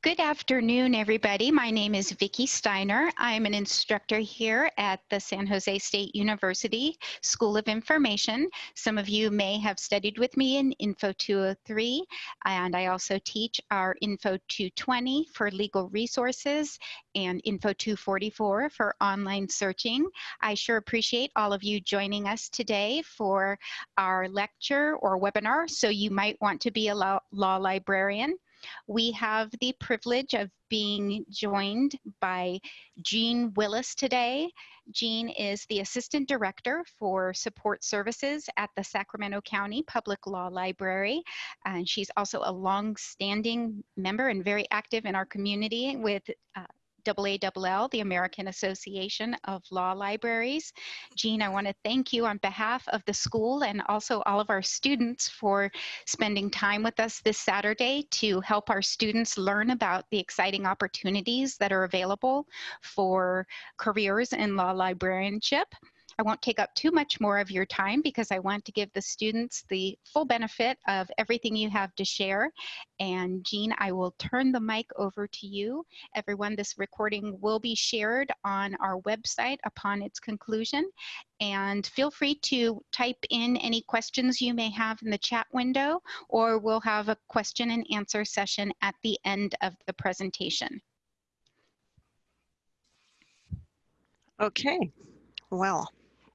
Good afternoon, everybody. My name is Vicki Steiner. I'm an instructor here at the San Jose State University School of Information. Some of you may have studied with me in Info 203, and I also teach our Info 220 for legal resources and Info 244 for online searching. I sure appreciate all of you joining us today for our lecture or webinar, so you might want to be a law, law librarian. We have the privilege of being joined by Jean Willis today. Jean is the Assistant Director for Support Services at the Sacramento County Public Law Library. And she's also a long-standing member and very active in our community with uh, AALL, the American Association of Law Libraries. Jean, I want to thank you on behalf of the school and also all of our students for spending time with us this Saturday to help our students learn about the exciting opportunities that are available for careers in law librarianship. I won't take up too much more of your time because I want to give the students the full benefit of everything you have to share. And Jean, I will turn the mic over to you. Everyone, this recording will be shared on our website upon its conclusion. And feel free to type in any questions you may have in the chat window, or we'll have a question and answer session at the end of the presentation. Okay, well,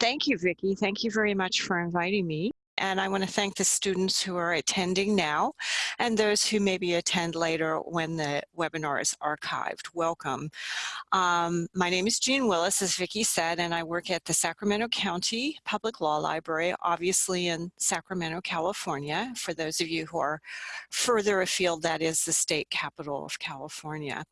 Thank you, Vicki. Thank you very much for inviting me. And I want to thank the students who are attending now and those who maybe attend later when the webinar is archived. Welcome. Um, my name is Jean Willis, as Vicki said, and I work at the Sacramento County Public Law Library, obviously in Sacramento, California. For those of you who are further afield, that is the state capital of California.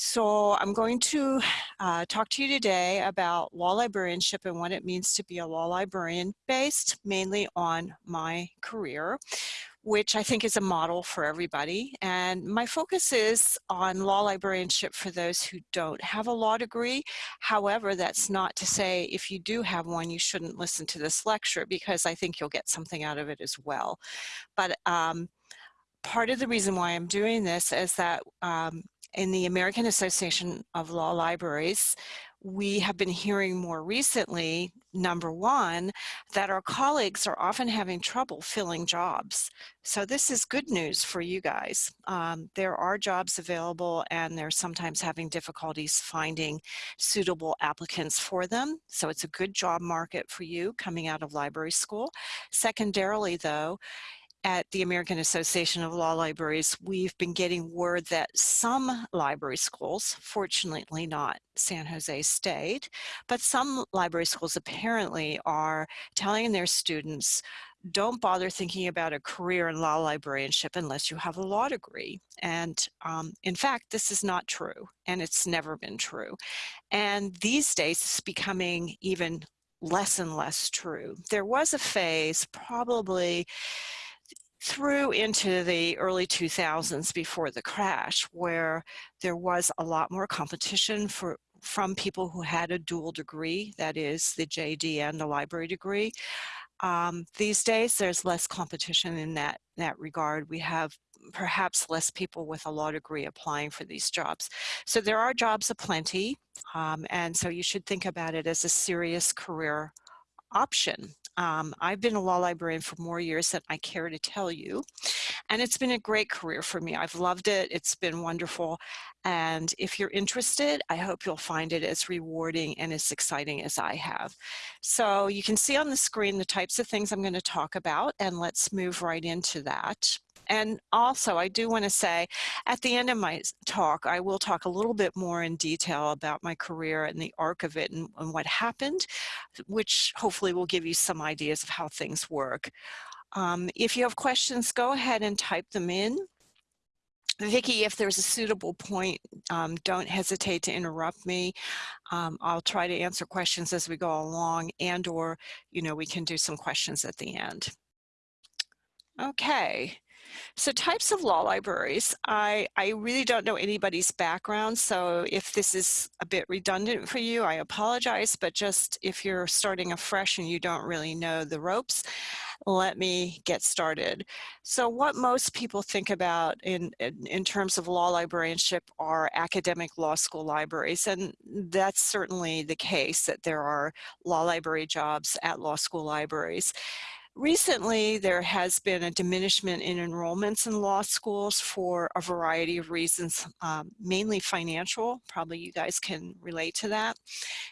So I'm going to uh, talk to you today about law librarianship and what it means to be a law librarian based mainly on my career which I think is a model for everybody. And my focus is on law librarianship for those who don't have a law degree. However, that's not to say if you do have one, you shouldn't listen to this lecture because I think you'll get something out of it as well. But um, part of the reason why I'm doing this is that um, in the American Association of Law Libraries, we have been hearing more recently, number one, that our colleagues are often having trouble filling jobs. So this is good news for you guys. Um, there are jobs available and they're sometimes having difficulties finding suitable applicants for them. So it's a good job market for you coming out of library school. Secondarily though, at the American Association of Law Libraries, we've been getting word that some library schools, fortunately not San Jose State, but some library schools apparently are telling their students, don't bother thinking about a career in law librarianship unless you have a law degree. And um, in fact, this is not true, and it's never been true. And these days, it's becoming even less and less true. There was a phase probably through into the early 2000s before the crash where there was a lot more competition for from people who had a dual degree, that is the JD and the library degree. Um, these days, there's less competition in that, that regard. We have perhaps less people with a law degree applying for these jobs. So there are jobs aplenty, um, and so you should think about it as a serious career option. Um, I've been a law librarian for more years than I care to tell you. And it's been a great career for me. I've loved it. It's been wonderful. And if you're interested, I hope you'll find it as rewarding and as exciting as I have. So you can see on the screen the types of things I'm going to talk about, and let's move right into that. And also, I do want to say at the end of my talk, I will talk a little bit more in detail about my career and the arc of it and, and what happened, which hopefully will give you some ideas of how things work. Um, if you have questions, go ahead and type them in. Vicki, if there's a suitable point, um, don't hesitate to interrupt me. Um, I'll try to answer questions as we go along and or, you know, we can do some questions at the end. Okay. So types of law libraries, I, I really don't know anybody's background, so if this is a bit redundant for you, I apologize, but just if you're starting afresh and you don't really know the ropes, let me get started. So what most people think about in, in, in, terms of law librarianship are academic law school libraries, and that's certainly the case that there are law library jobs at law school libraries. Recently, there has been a diminishment in enrollments in law schools for a variety of reasons, um, mainly financial. Probably you guys can relate to that.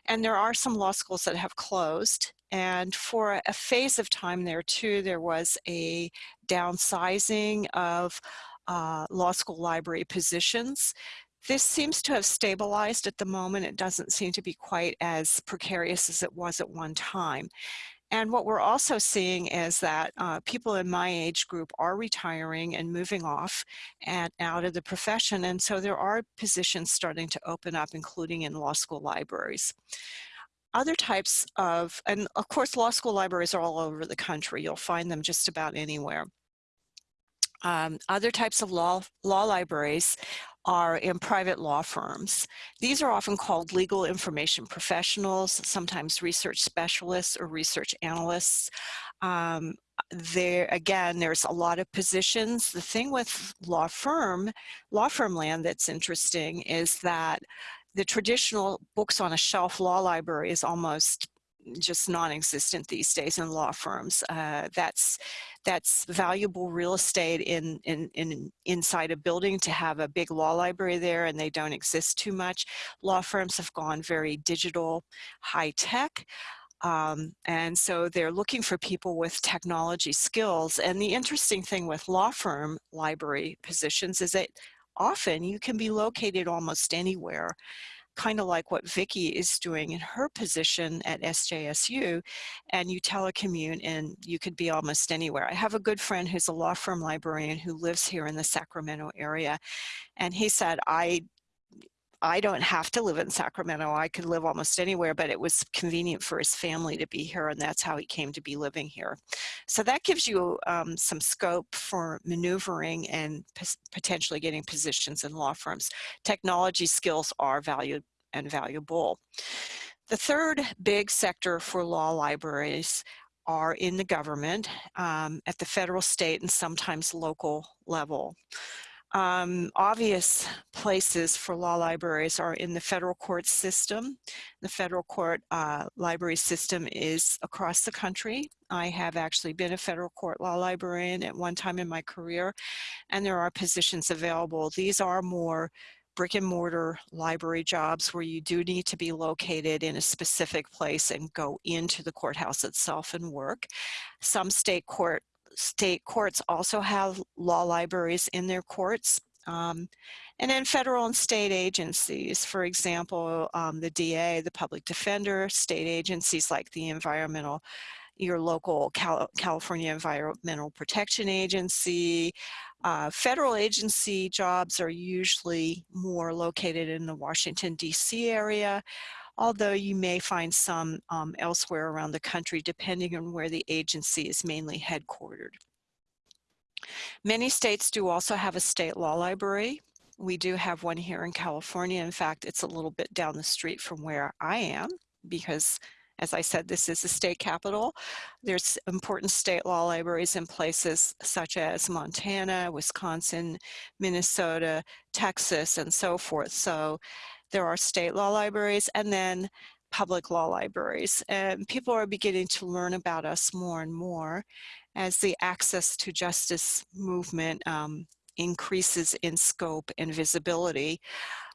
And there are some law schools that have closed. And for a phase of time there too, there was a downsizing of uh, law school library positions. This seems to have stabilized at the moment. It doesn't seem to be quite as precarious as it was at one time. And what we're also seeing is that uh, people in my age group are retiring and moving off and out of the profession. And so there are positions starting to open up, including in law school libraries. Other types of, and of course, law school libraries are all over the country. You'll find them just about anywhere. Um, other types of law, law libraries are in private law firms. These are often called legal information professionals, sometimes research specialists or research analysts. Um, there again there's a lot of positions the thing with law firm law firm land that's interesting is that the traditional books on a shelf law library is almost just non-existent these days in law firms. Uh, that's that's valuable real estate in, in, in inside a building to have a big law library there and they don't exist too much. Law firms have gone very digital, high tech. Um, and so they're looking for people with technology skills. And the interesting thing with law firm library positions is that often you can be located almost anywhere kind of like what Vicki is doing in her position at SJSU, and you telecommute and you could be almost anywhere. I have a good friend who's a law firm librarian who lives here in the Sacramento area, and he said, I I don't have to live in Sacramento. I could live almost anywhere, but it was convenient for his family to be here, and that's how he came to be living here. So that gives you um, some scope for maneuvering and potentially getting positions in law firms. Technology skills are valued and valuable. The third big sector for law libraries are in the government um, at the federal, state, and sometimes local level. Um, obvious places for law libraries are in the federal court system. The federal court uh, library system is across the country. I have actually been a federal court law librarian at one time in my career, and there are positions available. These are more brick and mortar library jobs where you do need to be located in a specific place and go into the courthouse itself and work. Some state court state courts also have law libraries in their courts. Um, and then federal and state agencies, for example, um, the DA, the public defender, state agencies like the environmental, your local Cal California Environmental Protection Agency. Uh, federal agency jobs are usually more located in the Washington, DC area although you may find some um, elsewhere around the country depending on where the agency is mainly headquartered. Many states do also have a state law library. We do have one here in California. In fact, it's a little bit down the street from where I am because as I said, this is the state capital. There's important state law libraries in places such as Montana, Wisconsin, Minnesota, Texas, and so forth. So there are state law libraries and then public law libraries. And people are beginning to learn about us more and more as the access to justice movement um, increases in scope and visibility.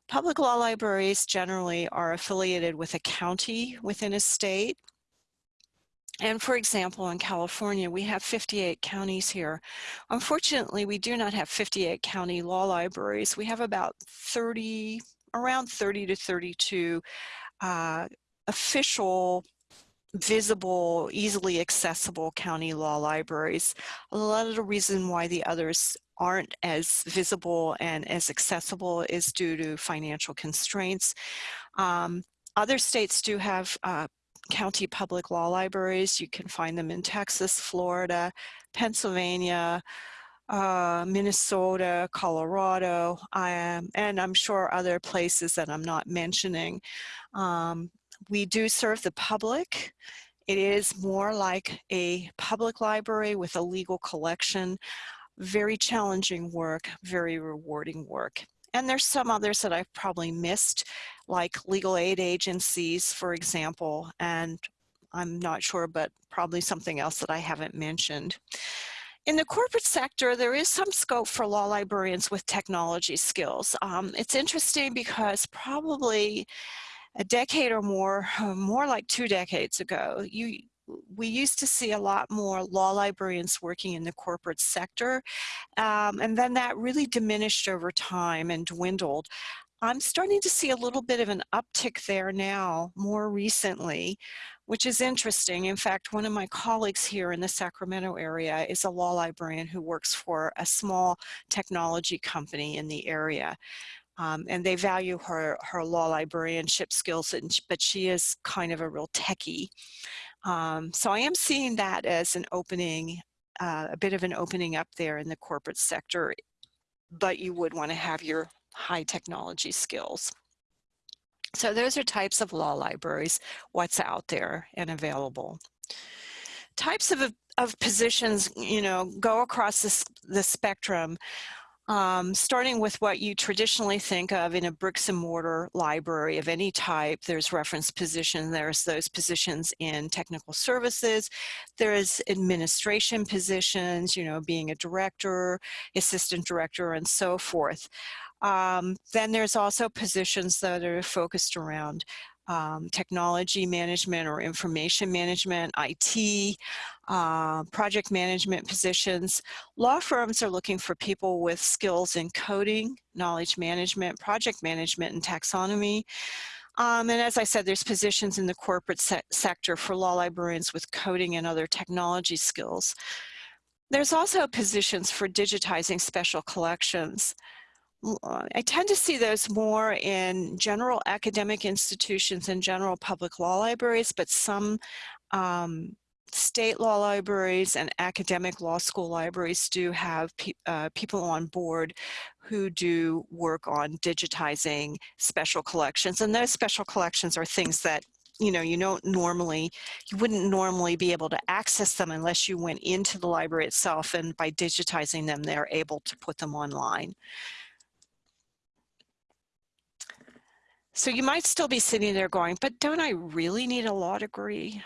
Public law libraries generally are affiliated with a county within a state. And for example, in California, we have 58 counties here. Unfortunately, we do not have 58 county law libraries. We have about 30, around 30 to 32 uh, official visible, easily accessible county law libraries. A lot of the reason why the others aren't as visible and as accessible is due to financial constraints. Um, other states do have uh, county public law libraries. You can find them in Texas, Florida, Pennsylvania, uh, Minnesota, Colorado, um, and I'm sure other places that I'm not mentioning. Um, we do serve the public. It is more like a public library with a legal collection. Very challenging work, very rewarding work. And there's some others that I've probably missed, like legal aid agencies, for example, and I'm not sure, but probably something else that I haven't mentioned. In the corporate sector, there is some scope for law librarians with technology skills. Um, it's interesting because probably a decade or more, more like two decades ago, you we used to see a lot more law librarians working in the corporate sector, um, and then that really diminished over time and dwindled. I'm starting to see a little bit of an uptick there now, more recently, which is interesting. In fact, one of my colleagues here in the Sacramento area is a law librarian who works for a small technology company in the area. Um, and they value her, her law librarianship skills, and, but she is kind of a real techie. Um, so I am seeing that as an opening, uh, a bit of an opening up there in the corporate sector, but you would want to have your high technology skills. So those are types of law libraries, what's out there and available. Types of, of positions, you know, go across this, the spectrum um, starting with what you traditionally think of in a bricks and mortar library of any type, there's reference position, there's those positions in technical services, there's administration positions, you know, being a director, assistant director, and so forth. Um, then there's also positions that are focused around um, technology management or information management, IT, uh, project management positions. Law firms are looking for people with skills in coding, knowledge management, project management, and taxonomy. Um, and as I said, there's positions in the corporate se sector for law librarians with coding and other technology skills. There's also positions for digitizing special collections. I tend to see those more in general academic institutions and general public law libraries, but some um, state law libraries and academic law school libraries do have pe uh, people on board who do work on digitizing special collections. And those special collections are things that you know, you don't normally, you wouldn't normally be able to access them unless you went into the library itself and by digitizing them, they're able to put them online. So you might still be sitting there going, but don't I really need a law degree?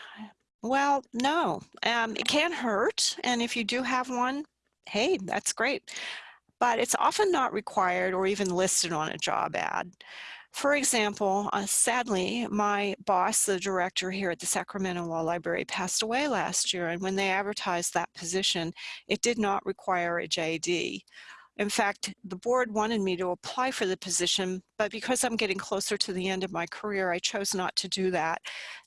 Well, no, um, it can hurt. And if you do have one, hey, that's great. But it's often not required or even listed on a job ad. For example, uh, sadly, my boss, the director here at the Sacramento Law Library, passed away last year. And when they advertised that position, it did not require a JD. In fact, the board wanted me to apply for the position, but because I'm getting closer to the end of my career, I chose not to do that.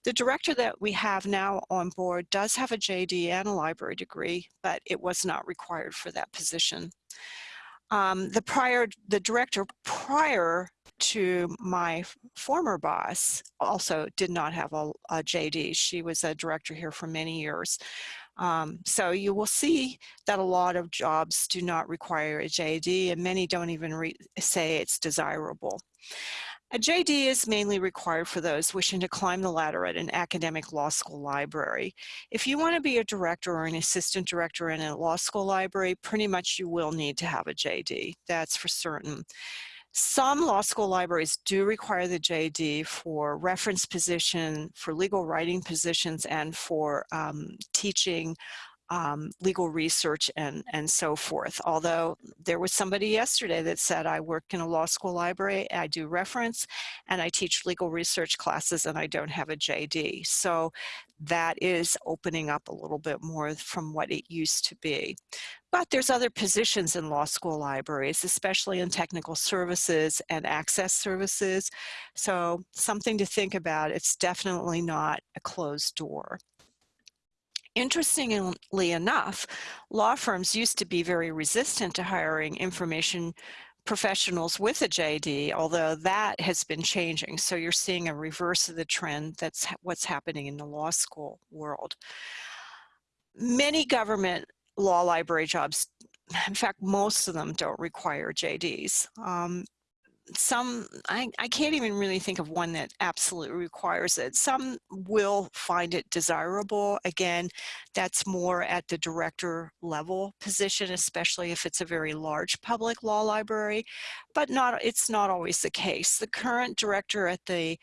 The director that we have now on board does have a JD and a library degree, but it was not required for that position. Um, the prior, the director prior to my former boss also did not have a, a JD. She was a director here for many years. Um, so you will see that a lot of jobs do not require a JD and many don't even say it's desirable. A JD is mainly required for those wishing to climb the ladder at an academic law school library. If you want to be a director or an assistant director in a law school library, pretty much you will need to have a JD, that's for certain. Some law school libraries do require the JD for reference position, for legal writing positions, and for um, teaching um, legal research and, and so forth. Although there was somebody yesterday that said, I work in a law school library, I do reference, and I teach legal research classes, and I don't have a JD. So that is opening up a little bit more from what it used to be. But there's other positions in law school libraries, especially in technical services and access services. So something to think about. It's definitely not a closed door. Interestingly enough, law firms used to be very resistant to hiring information professionals with a JD, although that has been changing. So you're seeing a reverse of the trend. That's what's happening in the law school world. Many government law library jobs, in fact, most of them don't require JDs. Um, some, I, I can't even really think of one that absolutely requires it. Some will find it desirable. Again, that's more at the director level position, especially if it's a very large public law library, but not, it's not always the case. The current director at the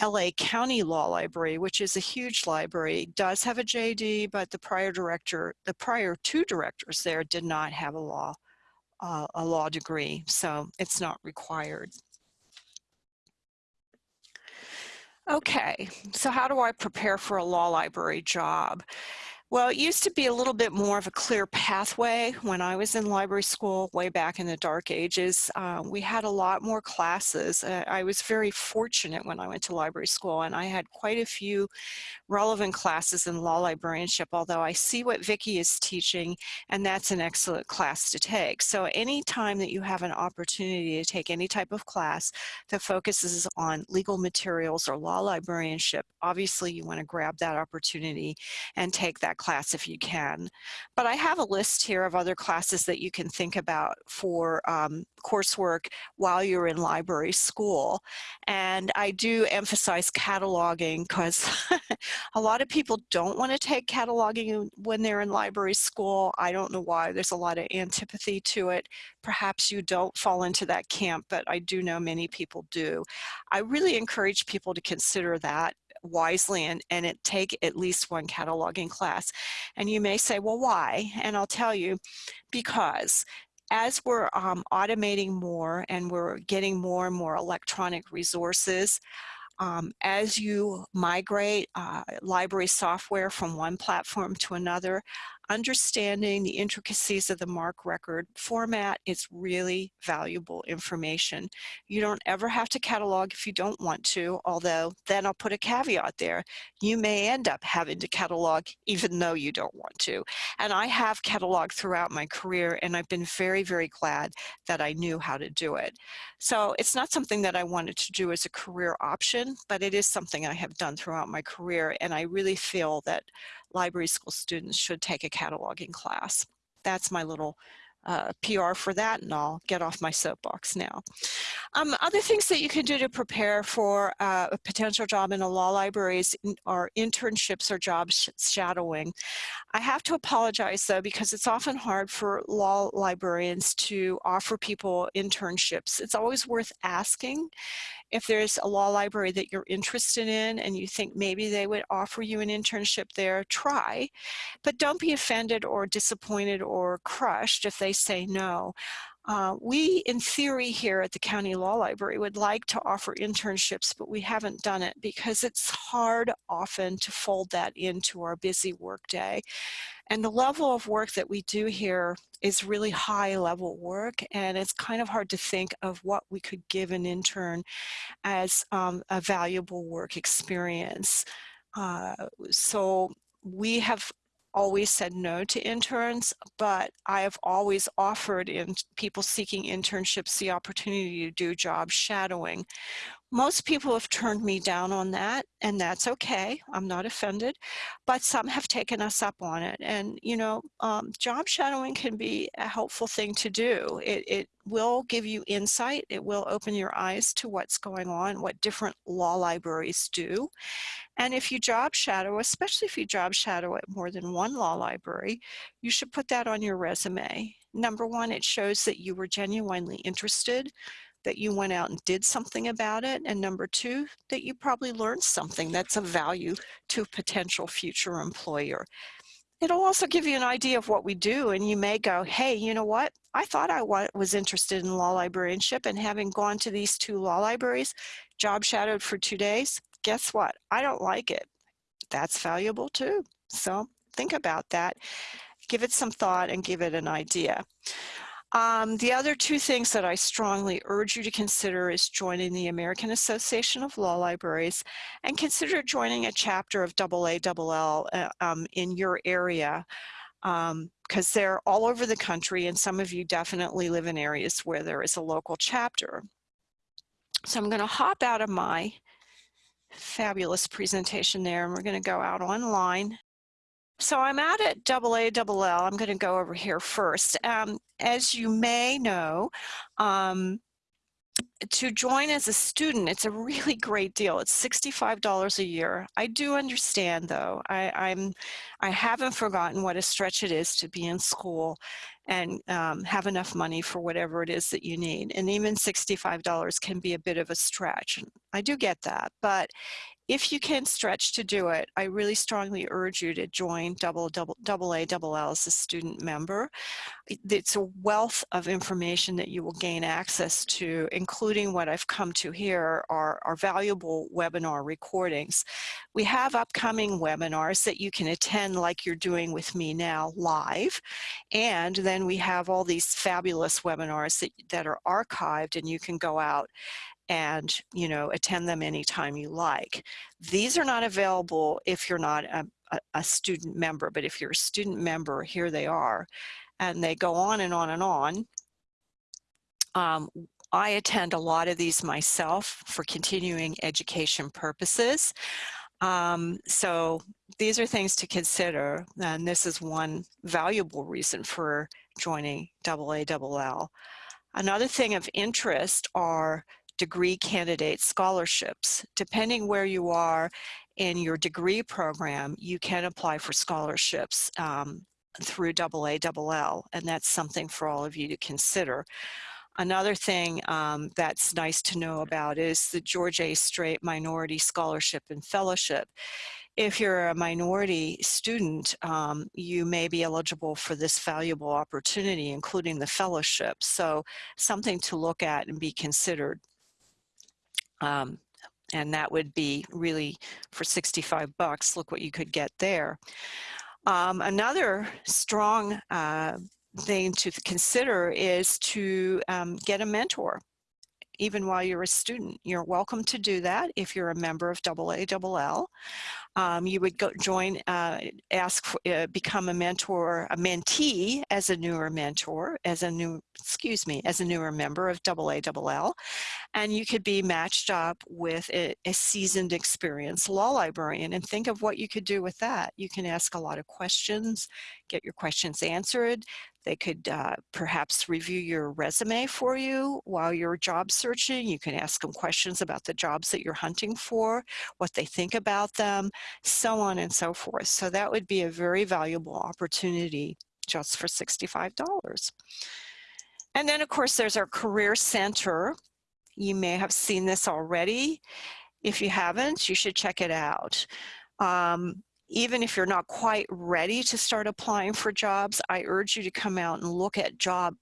LA County Law Library, which is a huge library, does have a JD, but the prior director, the prior two directors there did not have a law uh, a law degree, so it's not required. Okay, so how do I prepare for a law library job? Well, it used to be a little bit more of a clear pathway when I was in library school way back in the dark ages. Uh, we had a lot more classes. Uh, I was very fortunate when I went to library school and I had quite a few relevant classes in law librarianship, although I see what Vicki is teaching and that's an excellent class to take. So anytime that you have an opportunity to take any type of class that focuses on legal materials or law librarianship, obviously you want to grab that opportunity and take that class if you can. But I have a list here of other classes that you can think about for um, coursework while you're in library school. And I do emphasize cataloging because a lot of people don't want to take cataloging when they're in library school. I don't know why. There's a lot of antipathy to it. Perhaps you don't fall into that camp, but I do know many people do. I really encourage people to consider that wisely and, and it take at least one cataloging class. And you may say, well, why? And I'll tell you, because as we're um, automating more and we're getting more and more electronic resources, um, as you migrate uh, library software from one platform to another, understanding the intricacies of the MARC record format is really valuable information. You don't ever have to catalog if you don't want to, although then I'll put a caveat there. You may end up having to catalog even though you don't want to. And I have cataloged throughout my career and I've been very, very glad that I knew how to do it. So it's not something that I wanted to do as a career option, but it is something I have done throughout my career and I really feel that library school students should take a cataloging class. That's my little uh, PR for that and I'll get off my soapbox now. Um, other things that you can do to prepare for uh, a potential job in a law library are internships or job sh shadowing. I have to apologize though because it's often hard for law librarians to offer people internships. It's always worth asking if there's a law library that you're interested in and you think maybe they would offer you an internship there, try. But don't be offended or disappointed or crushed if they say no. Uh, we, in theory here at the County Law Library, would like to offer internships, but we haven't done it because it's hard often to fold that into our busy workday. And the level of work that we do here is really high level work and it's kind of hard to think of what we could give an intern as um, a valuable work experience. Uh, so we have always said no to interns, but I have always offered in people seeking internships the opportunity to do job shadowing. Most people have turned me down on that, and that's okay. I'm not offended, but some have taken us up on it. And, you know, um, job shadowing can be a helpful thing to do. It, it will give you insight. It will open your eyes to what's going on, what different law libraries do. And if you job shadow, especially if you job shadow at more than one law library, you should put that on your resume. Number one, it shows that you were genuinely interested that you went out and did something about it. And number two, that you probably learned something that's of value to a potential future employer. It'll also give you an idea of what we do and you may go, hey, you know what? I thought I was interested in law librarianship and having gone to these two law libraries, job shadowed for two days, guess what? I don't like it. That's valuable too. So think about that. Give it some thought and give it an idea. Um, the other two things that I strongly urge you to consider is joining the American Association of Law Libraries and consider joining a chapter of AALL uh, um, in your area. because they're all over the country and some of you definitely live in areas where there is a local chapter. So I'm going to hop out of my fabulous presentation there and we're going to go out online. So I'm out at AALL. I'm going to go over here first. Um, as you may know, um, to join as a student, it's a really great deal. It's $65 a year. I do understand though, I, I'm, I haven't forgotten what a stretch it is to be in school and um, have enough money for whatever it is that you need. And even $65 can be a bit of a stretch. I do get that, but if you can stretch to do it, I really strongly urge you to join double, double, A, double L as a student member. It's a wealth of information that you will gain access to, including what I've come to here are, are valuable webinar recordings. We have upcoming webinars that you can attend like you're doing with me now live. And then we have all these fabulous webinars that, that are archived and you can go out and you know attend them anytime you like. These are not available if you're not a, a, student member, but if you're a student member, here they are. And they go on and on and on. Um, I attend a lot of these myself for continuing education purposes. Um, so these are things to consider, and this is one valuable reason for joining AALL. Another thing of interest are degree candidate scholarships. Depending where you are in your degree program, you can apply for scholarships um, through AALL, and that's something for all of you to consider. Another thing um, that's nice to know about is the George A. Strait Minority Scholarship and Fellowship. If you're a minority student, um, you may be eligible for this valuable opportunity, including the fellowship. So something to look at and be considered. Um, and that would be really for 65 bucks, look what you could get there. Um, another strong uh, thing to consider is to um, get a mentor even while you're a student. You're welcome to do that if you're a member of AALL. Um, you would go join, uh, ask, for, uh, become a mentor, a mentee as a newer mentor, as a new, excuse me, as a newer member of AALL. And you could be matched up with a, a seasoned experienced law librarian and think of what you could do with that. You can ask a lot of questions, get your questions answered. They could uh, perhaps review your resume for you while you're job searching. You can ask them questions about the jobs that you're hunting for, what they think about them, so on and so forth. So that would be a very valuable opportunity just for $65. And then of course there's our Career Center. You may have seen this already. If you haven't, you should check it out. Um, even if you're not quite ready to start applying for jobs, I urge you to come out and look at job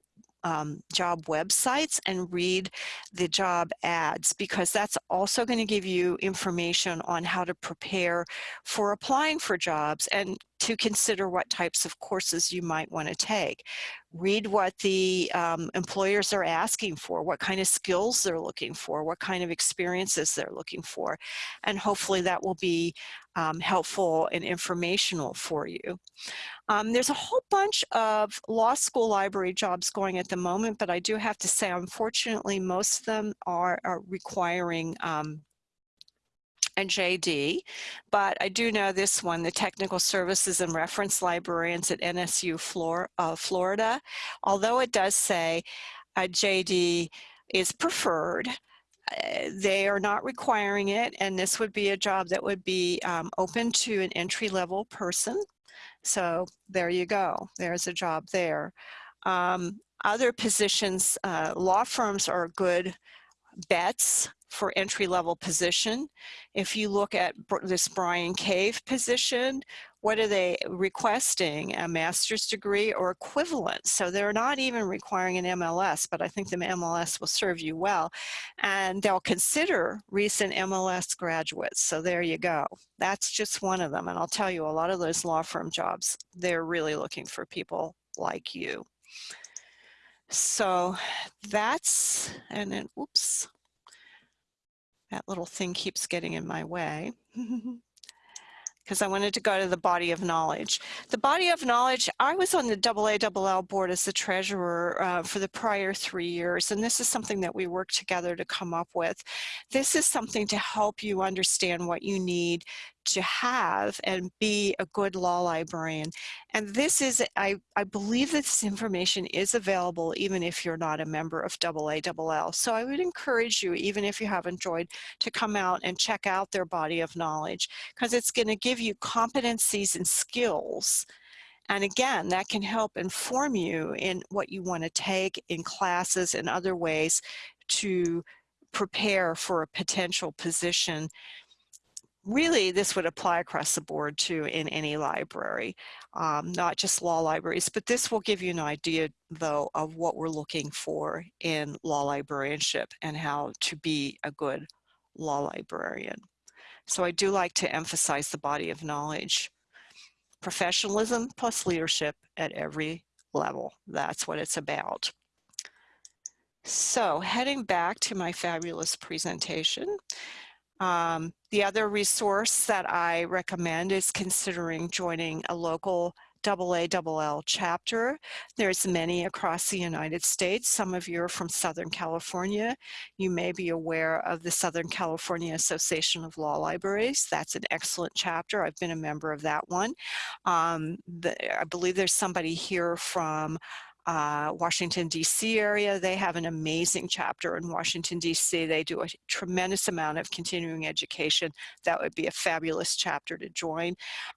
um, job websites and read the job ads because that's also going to give you information on how to prepare for applying for jobs. And to consider what types of courses you might want to take. Read what the um, employers are asking for, what kind of skills they're looking for, what kind of experiences they're looking for, and hopefully that will be um, helpful and informational for you. Um, there's a whole bunch of law school library jobs going at the moment, but I do have to say, unfortunately, most of them are, are requiring um, and JD, but I do know this one, the Technical Services and Reference Librarians at NSU Flor uh, Florida. Although it does say a JD is preferred, uh, they are not requiring it, and this would be a job that would be um, open to an entry-level person. So there you go. There's a job there. Um, other positions, uh, law firms are good bets for entry-level position. If you look at this Bryan Cave position, what are they requesting? A master's degree or equivalent. So they're not even requiring an MLS, but I think the MLS will serve you well. And they'll consider recent MLS graduates. So there you go. That's just one of them. And I'll tell you, a lot of those law firm jobs, they're really looking for people like you. So that's, and then, oops, that little thing keeps getting in my way. because I wanted to go to the body of knowledge. The body of knowledge, I was on the AALL board as the treasurer uh, for the prior three years, and this is something that we worked together to come up with. This is something to help you understand what you need to have and be a good law librarian. And this is, I, I believe this information is available even if you're not a member of AALL. So I would encourage you, even if you haven't joined, to come out and check out their body of knowledge because it's going to give you competencies and skills and again, that can help inform you in what you want to take in classes and other ways to prepare for a potential position really this would apply across the board too in any library, um, not just law libraries, but this will give you an idea though of what we're looking for in law librarianship and how to be a good law librarian. So I do like to emphasize the body of knowledge. Professionalism plus leadership at every level. That's what it's about. So heading back to my fabulous presentation, um, the other resource that I recommend is considering joining a local AALL chapter. There's many across the United States. Some of you are from Southern California. You may be aware of the Southern California Association of Law Libraries. That's an excellent chapter. I've been a member of that one. Um, the, I believe there's somebody here from uh, Washington, D.C. area. They have an amazing chapter in Washington, D.C. They do a tremendous amount of continuing education. That would be a fabulous chapter to join.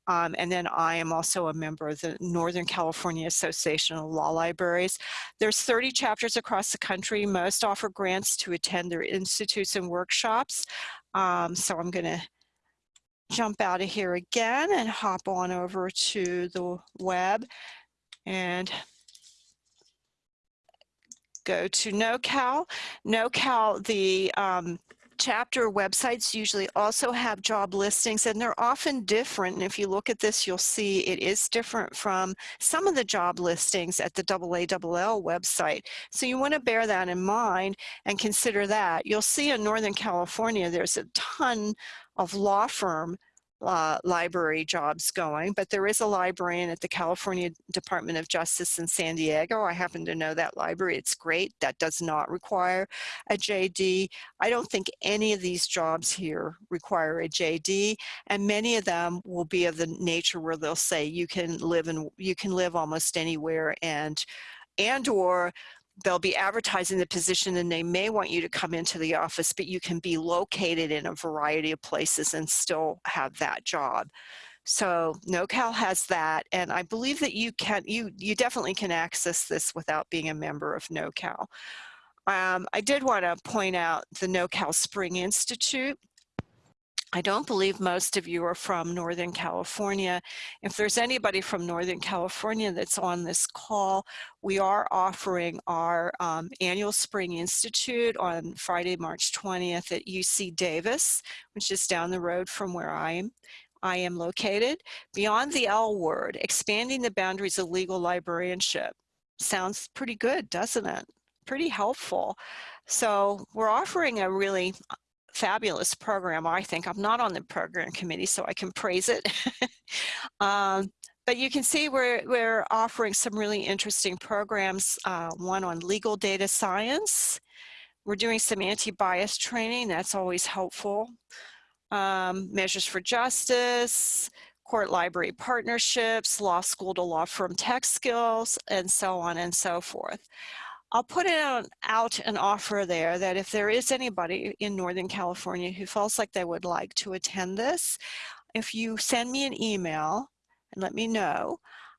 Um, and then I am also a member of the Northern California Association of Law Libraries. There's 30 chapters across the country. Most offer grants to attend their institutes and workshops. Um, so I'm going to jump out of here again and hop on over to the web and go to NOCALL. NOCALL, the um, chapter websites usually also have job listings and they're often different. And if you look at this, you'll see it is different from some of the job listings at the AALL website. So you want to bear that in mind and consider that. You'll see in Northern California, there's a ton of law firm uh, library jobs going, but there is a librarian at the California Department of Justice in San Diego. I happen to know that library. It's great. That does not require a JD. I don't think any of these jobs here require a JD, and many of them will be of the nature where they'll say you can live in you can live almost anywhere and and or they'll be advertising the position and they may want you to come into the office, but you can be located in a variety of places and still have that job. So NOCALL has that, and I believe that you can, you, you definitely can access this without being a member of NOCALL. Um, I did want to point out the NOCALL Spring Institute. I don't believe most of you are from Northern California. If there's anybody from Northern California that's on this call, we are offering our um, annual Spring Institute on Friday, March 20th at UC Davis, which is down the road from where I am. I am located. Beyond the L word, expanding the boundaries of legal librarianship. Sounds pretty good, doesn't it? Pretty helpful. So we're offering a really fabulous program, I think. I'm not on the program committee, so I can praise it. um, but you can see we're, we're offering some really interesting programs, uh, one on legal data science. We're doing some anti-bias training, that's always helpful. Um, measures for justice, court library partnerships, law school to law firm tech skills, and so on and so forth. I'll put out an offer there that if there is anybody in Northern California who feels like they would like to attend this, if you send me an email and let me know,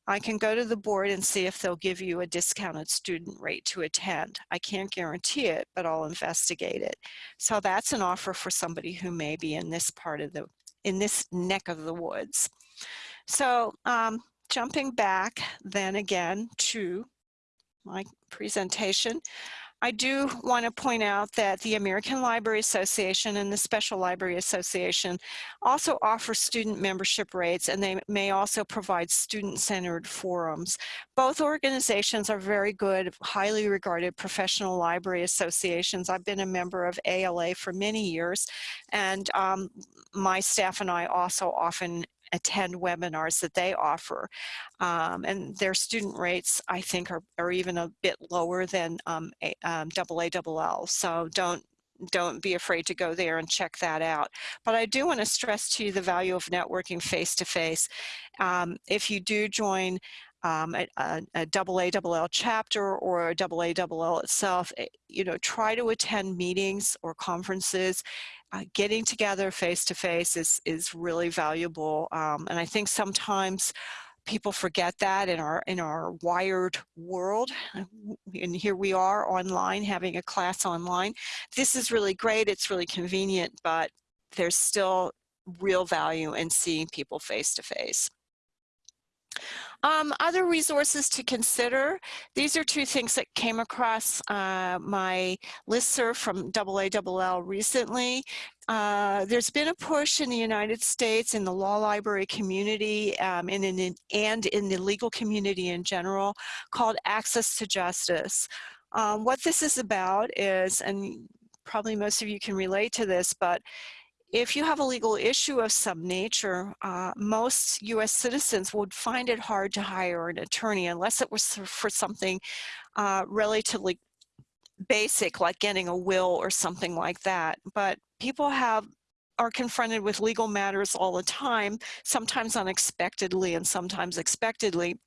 I can go to the board and see if they'll give you a discounted student rate to attend. I can't guarantee it, but I'll investigate it. So that's an offer for somebody who may be in this part of the, in this neck of the woods. So um, jumping back then again to my presentation. I do want to point out that the American Library Association and the Special Library Association also offer student membership rates and they may also provide student-centered forums. Both organizations are very good, highly regarded professional library associations. I've been a member of ALA for many years and um, my staff and I also often attend webinars that they offer. Um, and their student rates, I think, are, are even a bit lower than um, a, um, AALL. So don't don't be afraid to go there and check that out. But I do want to stress to you the value of networking face-to-face. -face. if you do join um, a, a, a AALL chapter or a AALL itself, you know, try to attend meetings or conferences. Uh, getting together face to face is is really valuable, um, and I think sometimes people forget that in our in our wired world and here we are online having a class online this is really great it's really convenient but there's still real value in seeing people face to face um, other resources to consider, these are two things that came across uh, my listserv from AALL recently. Uh, there's been a push in the United States in the law library community um, and, in, and in the legal community in general called Access to Justice. Um, what this is about is, and probably most of you can relate to this, but if you have a legal issue of some nature, uh, most US citizens would find it hard to hire an attorney unless it was for something uh, relatively basic like getting a will or something like that. But people have are confronted with legal matters all the time, sometimes unexpectedly and sometimes expectedly.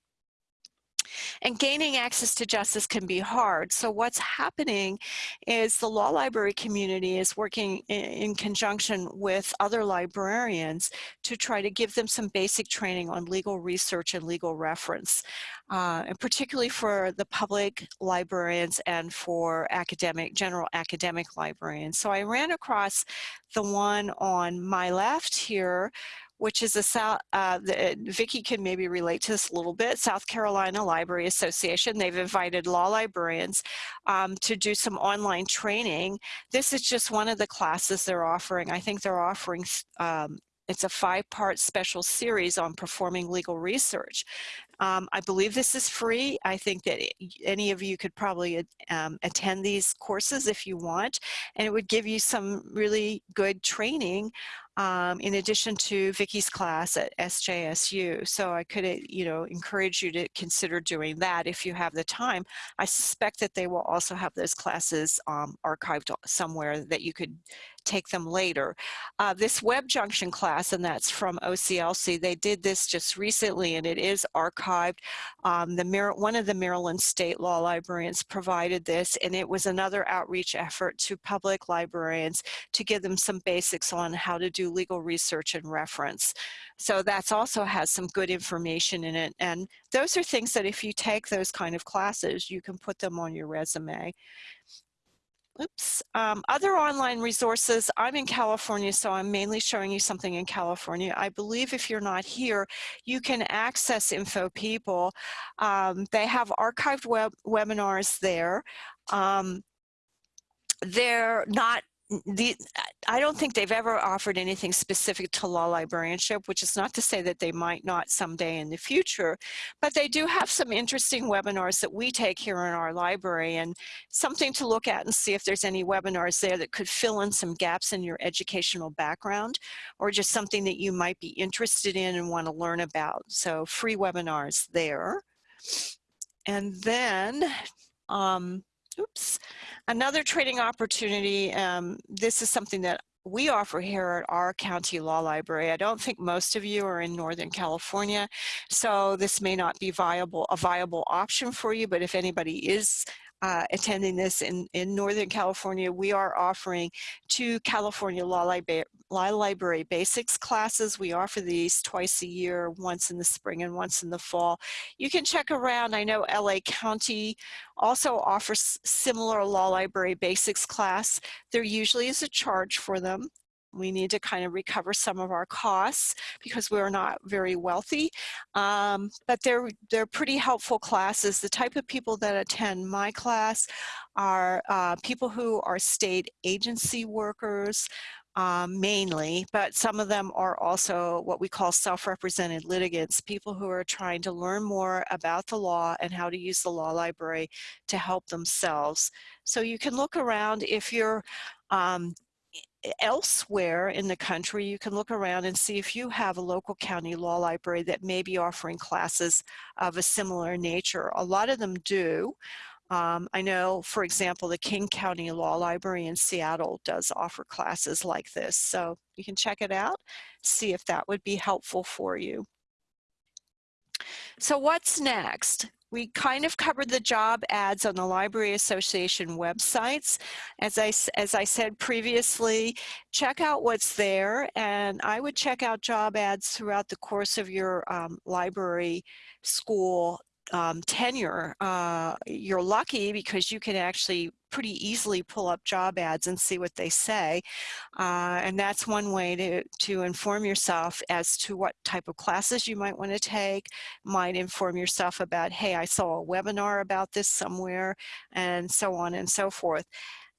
And gaining access to justice can be hard. So what's happening is the law library community is working in, conjunction with other librarians to try to give them some basic training on legal research and legal reference, uh, and particularly for the public librarians and for academic, general academic librarians. So I ran across the one on my left here, which is a South, uh, the, Vicki can maybe relate to this a little bit, South Carolina Library Association. They've invited law librarians um, to do some online training. This is just one of the classes they're offering. I think they're offering um, it's a five-part special series on performing legal research. Um, I believe this is free. I think that any of you could probably um, attend these courses if you want, and it would give you some really good training um, in addition to Vicki's class at SJSU. So I could, uh, you know, encourage you to consider doing that if you have the time. I suspect that they will also have those classes um, archived somewhere that you could take them later. Uh, this Web Junction class, and that's from OCLC, they did this just recently and it is archived. Um, the Mar one of the Maryland State Law Librarians provided this and it was another outreach effort to public librarians to give them some basics on how to do legal research and reference. So that's also has some good information in it. And those are things that if you take those kind of classes, you can put them on your resume. Oops. Um, other online resources, I'm in California, so I'm mainly showing you something in California. I believe if you're not here, you can access InfoPeople. Um, they have archived web webinars there. Um, they're not the, I don't think they've ever offered anything specific to law librarianship, which is not to say that they might not someday in the future, but they do have some interesting webinars that we take here in our library and something to look at and see if there's any webinars there that could fill in some gaps in your educational background or just something that you might be interested in and want to learn about. So free webinars there. And then, um, oops, Another training opportunity, um, this is something that we offer here at our county law library. I don't think most of you are in Northern California, so this may not be viable a viable option for you, but if anybody is uh, attending this in, in Northern California, we are offering two California Law, Libra Law Library Basics classes. We offer these twice a year, once in the spring and once in the fall. You can check around. I know LA County also offers similar Law Library Basics class. There usually is a charge for them we need to kind of recover some of our costs because we're not very wealthy. Um, but they're, they're pretty helpful classes. The type of people that attend my class are uh, people who are state agency workers, um, mainly, but some of them are also what we call self-represented litigants, people who are trying to learn more about the law and how to use the law library to help themselves. So you can look around if you're um, elsewhere in the country, you can look around and see if you have a local county law library that may be offering classes of a similar nature. A lot of them do. Um, I know, for example, the King County Law Library in Seattle does offer classes like this. So you can check it out, see if that would be helpful for you. So what's next? We kind of covered the job ads on the Library Association websites. As I, as I said previously, check out what's there and I would check out job ads throughout the course of your um, library school um, tenure, uh, you're lucky because you can actually pretty easily pull up job ads and see what they say. Uh, and that's one way to, to inform yourself as to what type of classes you might want to take, might inform yourself about, hey, I saw a webinar about this somewhere, and so on and so forth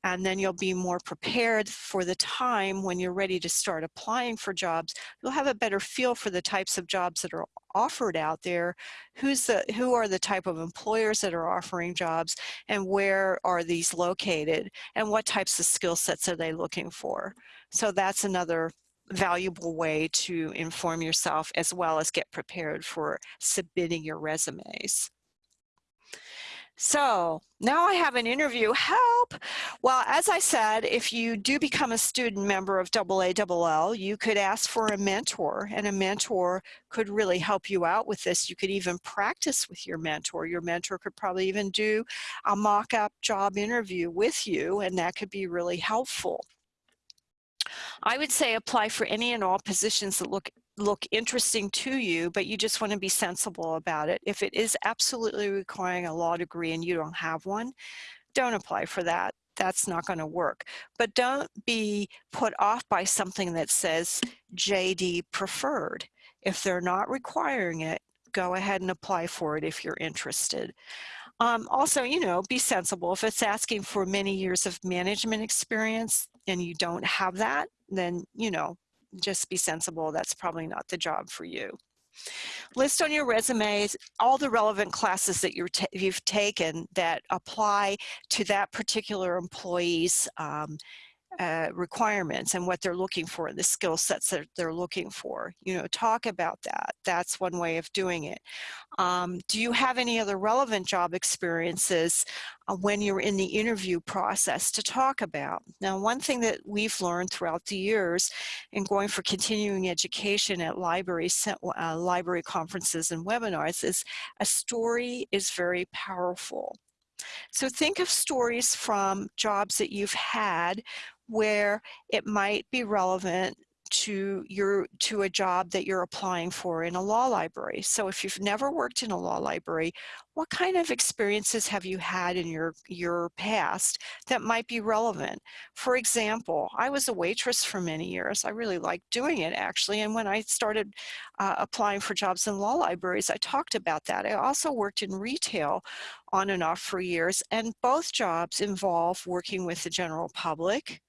and then you'll be more prepared for the time when you're ready to start applying for jobs. You'll have a better feel for the types of jobs that are offered out there, who's the, who are the type of employers that are offering jobs, and where are these located, and what types of skill sets are they looking for. So that's another valuable way to inform yourself as well as get prepared for submitting your resumes. So now I have an interview, help! Well, as I said, if you do become a student member of AALL, you could ask for a mentor and a mentor could really help you out with this. You could even practice with your mentor. Your mentor could probably even do a mock-up job interview with you and that could be really helpful. I would say apply for any and all positions that look look interesting to you, but you just want to be sensible about it. If it is absolutely requiring a law degree and you don't have one, don't apply for that. That's not going to work. But don't be put off by something that says JD preferred. If they're not requiring it, go ahead and apply for it if you're interested. Um, also, you know, be sensible. If it's asking for many years of management experience and you don't have that, then, you know, just be sensible. That's probably not the job for you. List on your resumes all the relevant classes that you have taken that apply to that particular employee's um, uh, requirements and what they're looking for, the skill sets that they're looking for. You know, talk about that. That's one way of doing it. Um, do you have any other relevant job experiences uh, when you're in the interview process to talk about? Now, one thing that we've learned throughout the years in going for continuing education at library, uh, library conferences and webinars is a story is very powerful. So think of stories from jobs that you've had where it might be relevant to your to a job that you're applying for in a law library. So if you've never worked in a law library, what kind of experiences have you had in your your past that might be relevant? For example, I was a waitress for many years. I really liked doing it actually. And when I started uh, applying for jobs in law libraries, I talked about that. I also worked in retail on and off for years and both jobs involve working with the general public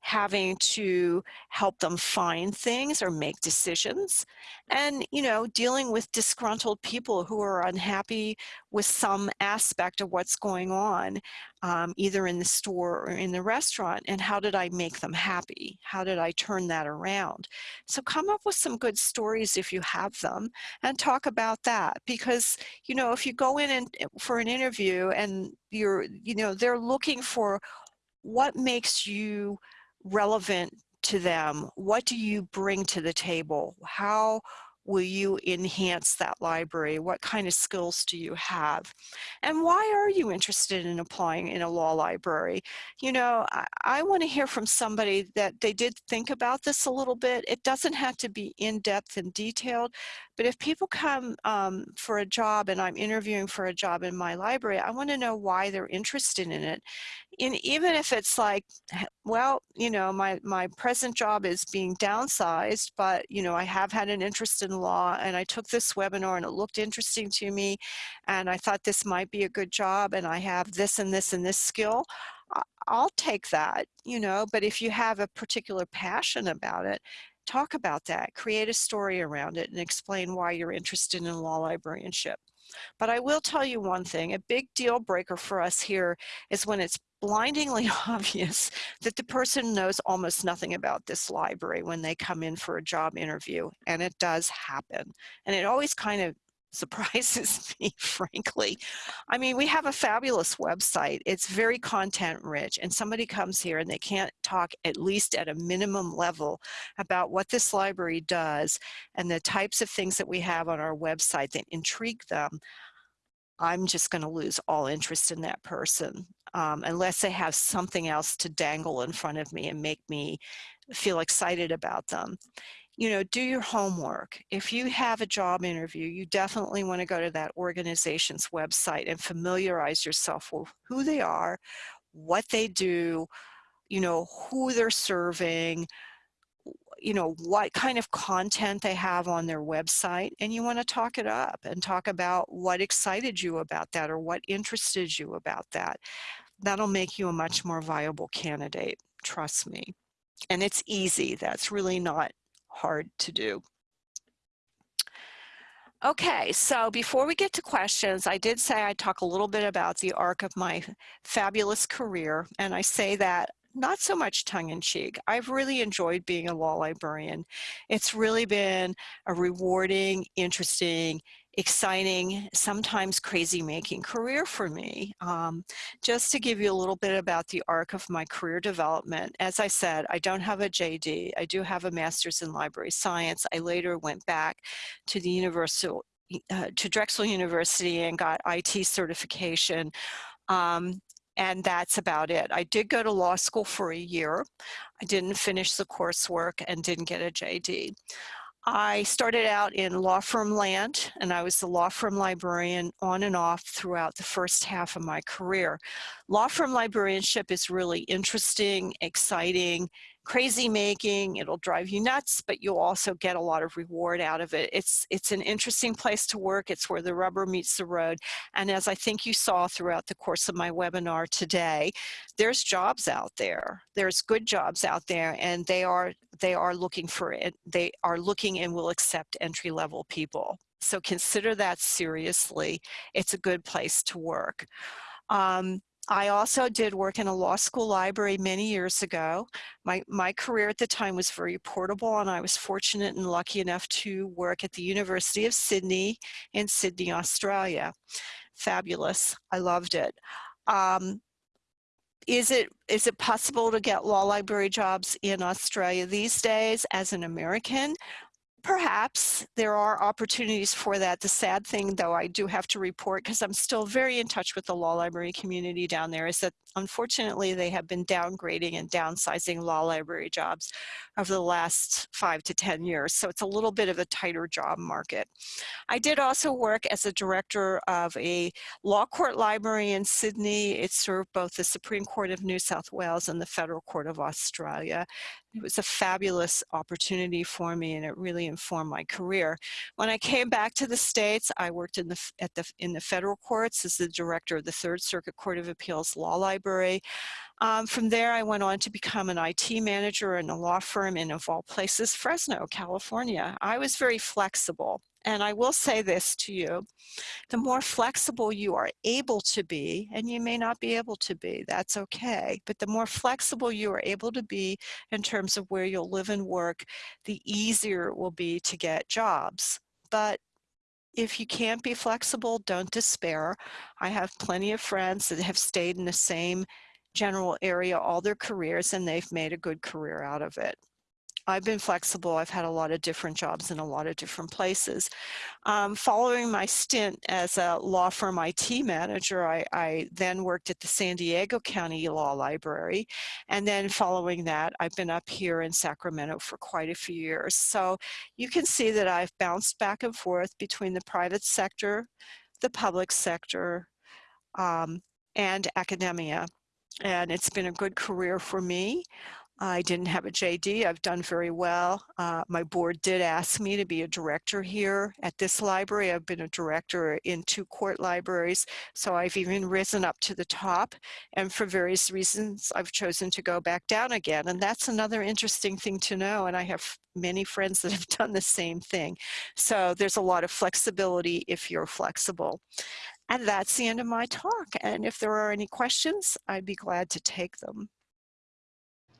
having to help them find things or make decisions and you know dealing with disgruntled people who are unhappy with some aspect of what's going on um, either in the store or in the restaurant and how did I make them happy? How did I turn that around? So come up with some good stories if you have them and talk about that because you know if you go in and eh, for an interview and you're you know they're looking for what makes you relevant to them? What do you bring to the table? How will you enhance that library? What kind of skills do you have? And why are you interested in applying in a law library? You know, I, I want to hear from somebody that they did think about this a little bit. It doesn't have to be in-depth and detailed, but if people come um, for a job and I'm interviewing for a job in my library, I want to know why they're interested in it. And even if it's like, well, you know, my, my present job is being downsized, but, you know, I have had an interest in law and I took this webinar and it looked interesting to me and I thought this might be a good job and I have this and this and this skill, I'll take that, you know, but if you have a particular passion about it, talk about that, create a story around it and explain why you're interested in law librarianship. But I will tell you one thing, a big deal breaker for us here is when it's blindingly obvious that the person knows almost nothing about this library when they come in for a job interview, and it does happen. And it always kind of surprises me, frankly. I mean, we have a fabulous website. It's very content rich and somebody comes here and they can't talk at least at a minimum level about what this library does and the types of things that we have on our website that intrigue them. I'm just going to lose all interest in that person um, unless they have something else to dangle in front of me and make me feel excited about them you know, do your homework. If you have a job interview, you definitely want to go to that organization's website and familiarize yourself with who they are, what they do, you know, who they're serving, you know, what kind of content they have on their website, and you want to talk it up and talk about what excited you about that or what interested you about that. That'll make you a much more viable candidate, trust me. And it's easy. That's really not hard to do. Okay, so before we get to questions, I did say I'd talk a little bit about the arc of my fabulous career, and I say that not so much tongue-in-cheek. I've really enjoyed being a law librarian. It's really been a rewarding, interesting, exciting, sometimes crazy making career for me. Um, just to give you a little bit about the arc of my career development, as I said, I don't have a JD. I do have a master's in library science. I later went back to the University, uh, to Drexel University and got IT certification. Um, and that's about it. I did go to law school for a year. I didn't finish the coursework and didn't get a JD. I started out in law firm land and I was the law firm librarian on and off throughout the first half of my career. Law firm librarianship is really interesting, exciting, crazy making, it'll drive you nuts, but you'll also get a lot of reward out of it. It's, it's an interesting place to work. It's where the rubber meets the road. And as I think you saw throughout the course of my webinar today, there's jobs out there. There's good jobs out there and they are, they are looking for it. They are looking and will accept entry level people. So consider that seriously. It's a good place to work. Um, I also did work in a law school library many years ago. My, my career at the time was very portable and I was fortunate and lucky enough to work at the University of Sydney in Sydney, Australia. Fabulous, I loved it. Um, is it is it possible to get law library jobs in Australia these days as an American? Perhaps there are opportunities for that. The sad thing, though, I do have to report because I'm still very in touch with the law library community down there is that unfortunately they have been downgrading and downsizing law library jobs over the last five to 10 years. So it's a little bit of a tighter job market. I did also work as a director of a law court library in Sydney. It served both the Supreme Court of New South Wales and the Federal Court of Australia. It was a fabulous opportunity for me and it really informed my career. When I came back to the States, I worked in the, at the, in the federal courts as the director of the Third Circuit Court of Appeals Law Library. Um, from there, I went on to become an IT manager in a law firm in, of all places, Fresno, California. I was very flexible. And I will say this to you, the more flexible you are able to be, and you may not be able to be, that's okay, but the more flexible you are able to be in terms of where you'll live and work, the easier it will be to get jobs. But if you can't be flexible, don't despair. I have plenty of friends that have stayed in the same general area all their careers and they've made a good career out of it. I've been flexible. I've had a lot of different jobs in a lot of different places. Um, following my stint as a law firm IT manager, I, I, then worked at the San Diego County Law Library. And then following that, I've been up here in Sacramento for quite a few years. So you can see that I've bounced back and forth between the private sector, the public sector, um, and academia. And it's been a good career for me. I didn't have a JD. I've done very well. Uh, my board did ask me to be a director here at this library. I've been a director in two court libraries, so I've even risen up to the top. And for various reasons, I've chosen to go back down again. And that's another interesting thing to know. And I have many friends that have done the same thing. So there's a lot of flexibility if you're flexible. And that's the end of my talk. And if there are any questions, I'd be glad to take them.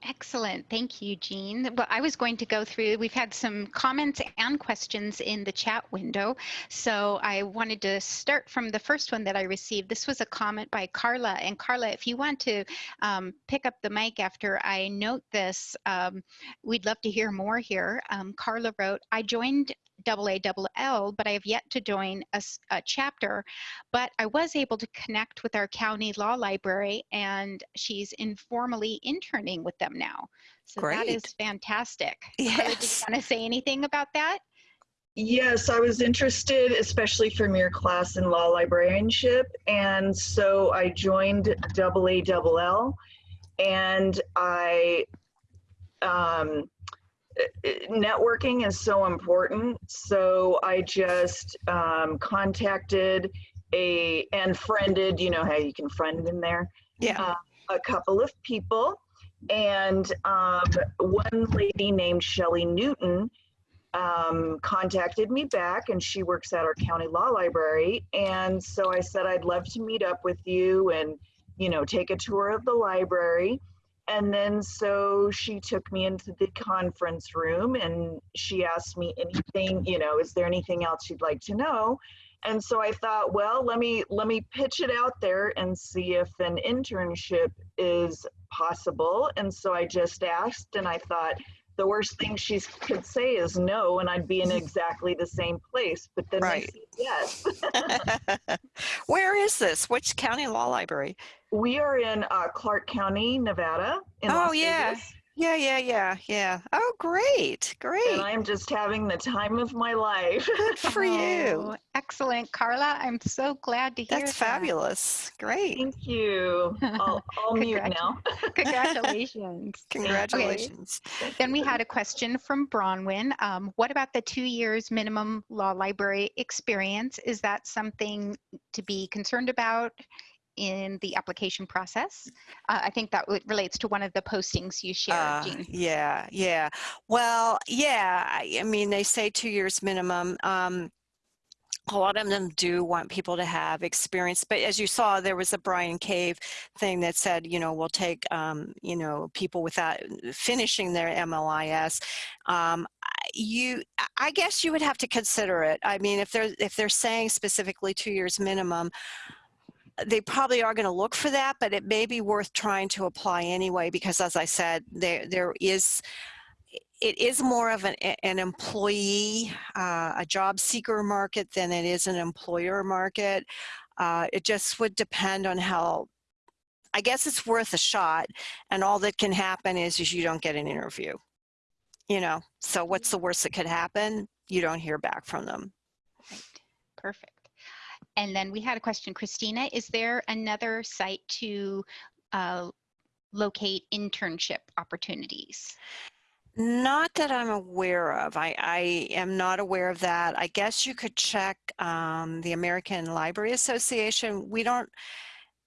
Excellent. Thank you, Jean. Well, I was going to go through, we've had some comments and questions in the chat window. So I wanted to start from the first one that I received. This was a comment by Carla. And Carla, if you want to um, pick up the mic after I note this, um, we'd love to hear more here. Um, Carla wrote, I joined AALL, but I have yet to join a, a, chapter. But I was able to connect with our county law library, and she's informally interning with them now. So Great. that is fantastic. Yes. Carla, did you want to say anything about that? Yes, I was interested, especially from your class in law librarianship. And so I joined AALL and I um, networking is so important. So I just um, contacted a and friended, you know how you can friend in there, Yeah. uh, a couple of people. And um, one lady named Shelly Newton um, contacted me back and she works at our county law library. And so I said, I'd love to meet up with you and, you know, take a tour of the library. And then so she took me into the conference room and she asked me anything, you know, is there anything else you'd like to know? And so I thought, well, let me let me pitch it out there and see if an internship is possible. And so I just asked and I thought the worst thing she could say is no and I'd be in exactly the same place. But then Right. yes. Where is this? Which county law library? We are in uh, Clark County, Nevada. In Oh, Las yeah. Vegas. Yeah, yeah, yeah, yeah. Oh, great, great. and. I'm just having the time of my life. Good for you. Oh, excellent, Carla. I'm so glad to hear that. That's that. fabulous. Great. Thank you. I'll, I'll mute now. Congratulations. Congratulations. Then we had a question from Bronwyn. Um, what about the two years minimum law library experience? Is that something to be concerned about in the application process? Uh, I think that relates to one of the postings you shared, Uh, Jean. yeah, yeah. Well, yeah, I, I mean, they say two years minimum. Um, a lot of them do want people to have experience, but as you saw, there was a Bryan Cave thing that said, you know, we'll take, um, you know, people without finishing their MLIS. Um, I- you, I- I guess you would have to consider it. I mean, if they're if they're saying specifically two years minimum, they probably are going to look for that, but it may be worth trying to apply anyway because, as I said, there there is it is more of an, an employee, uh, a job seeker market than it is an employer market. Uh, it just would depend on how. I guess it's worth a shot, and all that can happen is, is you don't get an interview. You know, so what's the worst that could happen? You don't hear back from them. Right. Perfect. And then we had a question, Christina, is there another site to uh, locate internship opportunities? Not that I'm aware of. I, I am not aware of that. I guess you could check um, the American Library Association. We don't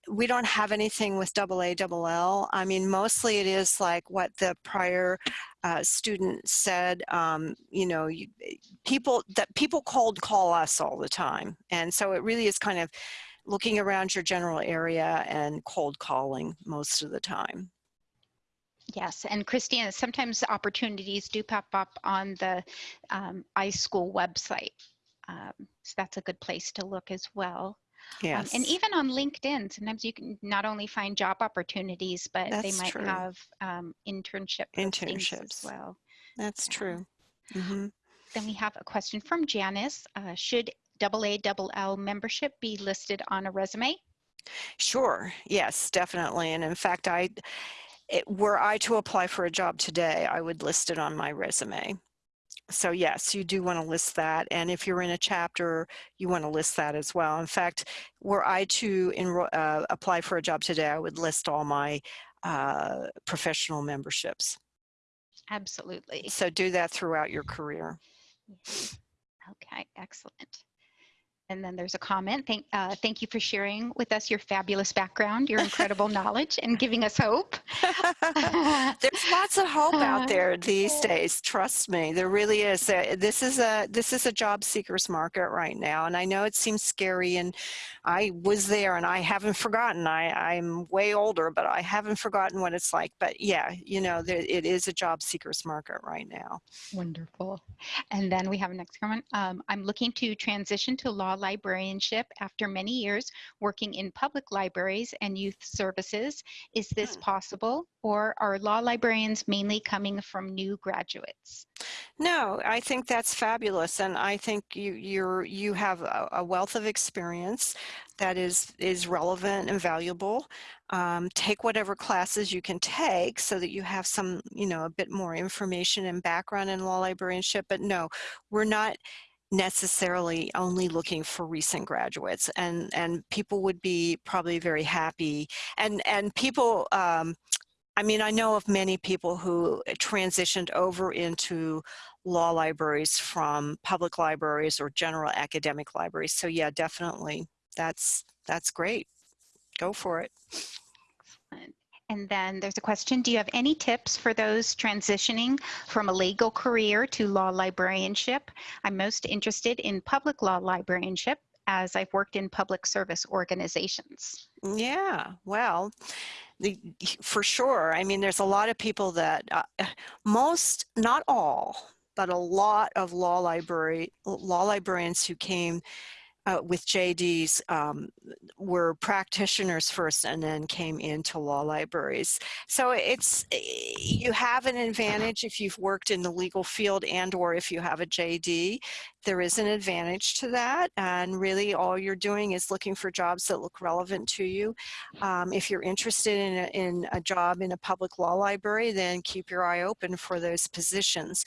we don't have anything with double A, double L. I mean, mostly it is like what the prior uh, student said. Um, you know, you, people that people cold call us all the time, and so it really is kind of looking around your general area and cold calling most of the time. Yes, and Christina, sometimes opportunities do pop up on the um, iSchool website. Um, so that's a good place to look as well. Um, Yes. and even on LinkedIn, sometimes you can not only find job opportunities, but they might true. have um, internship postings as Internships. well. That's Yeah. true. hmm Then we have a question from Janice. Uh, should AALL membership be listed on a resume? Sure. Yes, definitely. And in fact, I, it, were I to apply for a job today, I would list it on my resume. So yes, you do want to list that. And if you're in a chapter, you want to list that as well. In fact, were I to enroll, uh, apply for a job today, I would list all my uh, professional memberships. Absolutely. So do that throughout your career. Okay, excellent. And then there's a comment. Thank, uh, thank you for sharing with us your fabulous background, your incredible knowledge, and giving us hope. There's lots of hope out there these days. Trust me, there really is. Uh, This is a this is a job seekers market right now, and I know it seems scary. And I was there, and I haven't forgotten. I I'm way older, but I haven't forgotten what it's like. But yeah, you know, there, it is a job seekers market right now. Wonderful. And then we have a next comment. Um, I'm looking to transition to law librarianship after many years working in public libraries and youth services. Is this Hmm. possible, or are law librarians mainly coming from new graduates? No, I think that's fabulous, and I think you you're you have a, a wealth of experience that is is relevant and valuable. Um, take whatever classes you can take so that you have some, you know, a bit more information and background in law librarianship. But no, we're not necessarily only looking for recent graduates, and and people would be probably very happy, and and people. Um, I mean, I know of many people who transitioned over into law libraries from public libraries or general academic libraries. So yeah, definitely, that's that's great. Go for it. And then there's a question, do you have any tips for those transitioning from a legal career to law librarianship? I'm most interested in public law librarianship as I've worked in public service organizations. Yeah, well, the, for sure. I mean, there's a lot of people that uh, most, not all, but a lot of law library law librarians who came uh, with JDs um, were practitioners first and then came into law libraries. So it's you have an advantage if you've worked in the legal field and or if you have a JD. There is an advantage to that and really all you're doing is looking for jobs that look relevant to you. Um, if you're interested in a, in a job in a public law library then keep your eye open for those positions.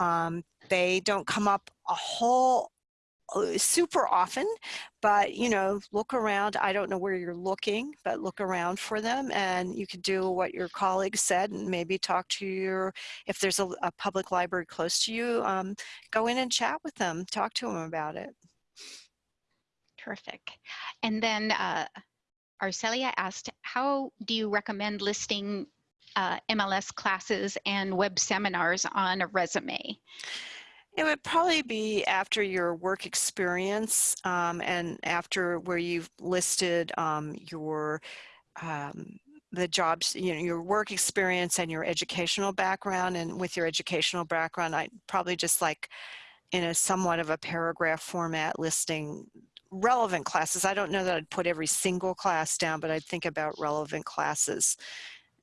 Um, they don't come up a whole super often, but you know, look around. I don't know where you're looking, but look around for them and you could do what your colleagues said and maybe talk to your, if there's a, a public library close to you, um, go in and chat with them, talk to them about it. Terrific. And then uh, Arcelia asked, how do you recommend listing uh, MLS classes and web seminars on a resume? It would probably be after your work experience um, and after where you've listed um, your um, the jobs, you know, your work experience and your educational background. And with your educational background, I probably just like in a somewhat of a paragraph format listing relevant classes. I don't know that I'd put every single class down, but I'd think about relevant classes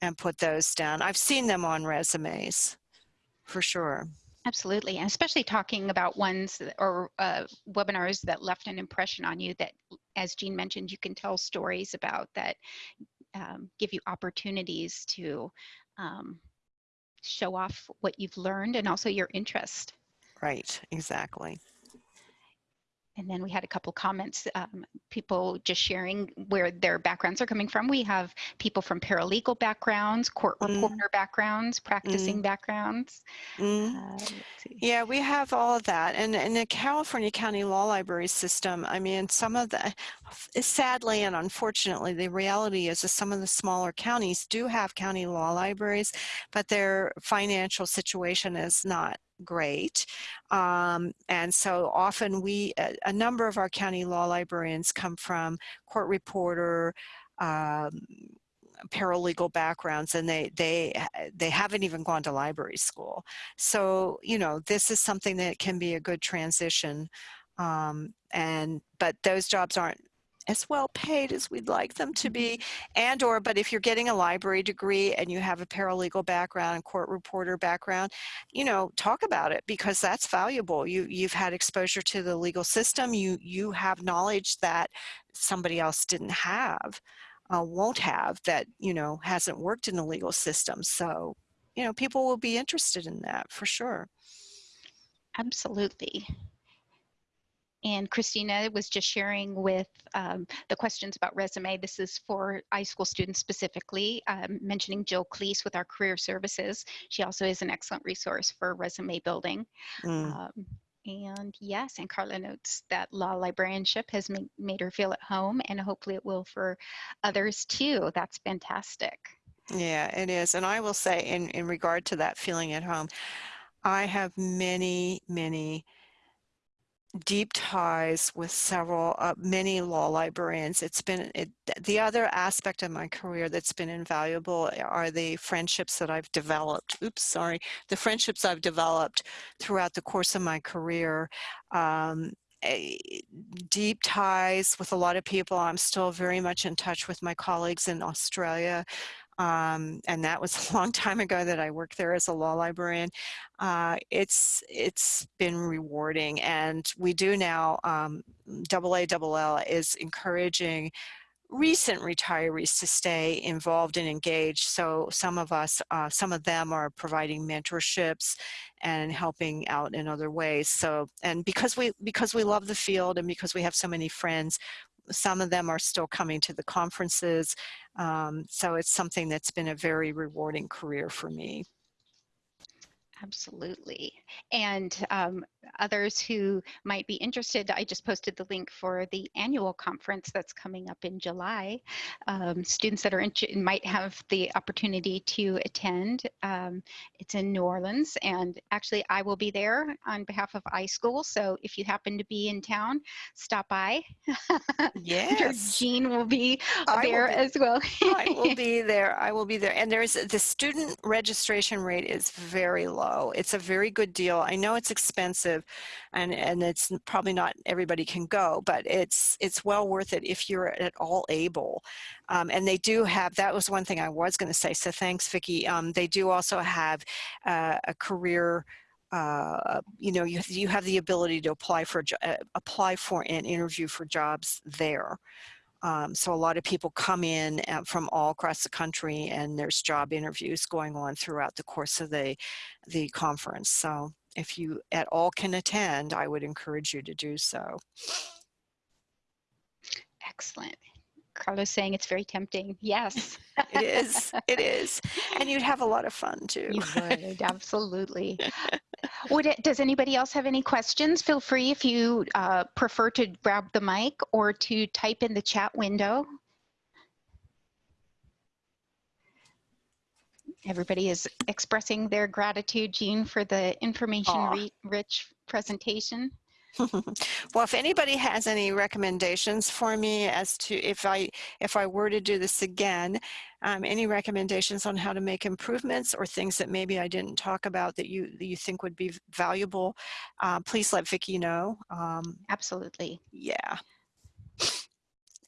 and put those down. I've seen them on resumes for sure. Absolutely, and especially talking about ones or uh, webinars that left an impression on you that, as Jean mentioned, you can tell stories about that um, give you opportunities to um, show off what you've learned and also your interest. Right, exactly. And then we had a couple comments, um, people just sharing where their backgrounds are coming from. We have people from paralegal backgrounds, court Mm. reporter backgrounds, practicing backgrounds. Mm. Uh. Yeah, we have all of that. And in the California County Law Library system, I mean, some of the, sadly and unfortunately, the reality is that some of the smaller counties do have county law libraries, but their financial situation is not great. Um, and so often we, a, a number of our county law librarians come from court reporter, um, paralegal backgrounds and they they they haven't even gone to library school so you know this is something that can be a good transition um, and but those jobs aren't as well paid as we'd like them to be and or but if you're getting a library degree and you have a paralegal background court reporter background you know talk about it because that's valuable. You you've had exposure to the legal system. You you have knowledge that somebody else didn't have uh, won't have that you know hasn't worked in the legal system. So you know people will be interested in that for sure. Absolutely. And Christina was just sharing with um, the questions about resume. This is for iSchool students specifically, um, mentioning Jill Cleese with our career services. She also is an excellent resource for resume building. Mm. Um, and yes, and Carla notes that law librarianship has ma- made her feel at home, and hopefully it will for others too. That's fantastic. Yeah, it is. And I will say, in, in regard to that feeling at home, I have many, many deep ties with several, uh, many law librarians. It's been, it, the other aspect of my career that's been invaluable are the friendships that I've developed. Oops, sorry. The friendships I've developed throughout the course of my career. Um, a- deep ties with a lot of people. I'm still very much in touch with my colleagues in Australia. Um, and that was a long time ago that I worked there as a law librarian. Uh, it's it's been rewarding, and we do now. Um, AALL is encouraging recent retirees to stay involved and engaged. So some of us, uh, some of them are providing mentorships and helping out in other ways. So, and because we, because we love the field and because we have so many friends, some of them are still coming to the conferences. Um, so it's something that's been a very rewarding career for me. Absolutely. And um, others who might be interested, I just posted the link for the annual conference that's coming up in July. Um, students that are interested might have the opportunity to attend. Um, it's in New Orleans, and actually, I will be there on behalf of iSchool. So if you happen to be in town, stop by. Yes. Jean will be I will there be- as well. I will be there. I will be there. And there's the student registration rate is very low. It's a very good deal. I know it's expensive and, and it's probably not everybody can go, but it's it's well worth it if you're at all able. Um, and they do have, that was one thing I was going to say. So thanks, Vicki. Um, they do also have uh, a career uh, you know, you, you have the ability to apply for, uh, apply for and interview for jobs there. Um, so a lot of people come in uh, from all across the country and there's job interviews going on throughout the course of the, the conference. So if you at all can attend, I would encourage you to do so. Excellent. Carlos saying it's very tempting. Yes. It is, it is. And you'd have a lot of fun too. You would, absolutely. Would it, does anybody else have any questions? Feel free if you uh, prefer to grab the mic or to type in the chat window. Everybody is expressing their gratitude, Jean, for the information-rich presentation. well, if anybody has any recommendations for me as to if I if I were to do this again, um, any recommendations on how to make improvements or things that maybe I didn't talk about that you that you think would be valuable, uh, please let Vicki know. Um, Absolutely. yeah.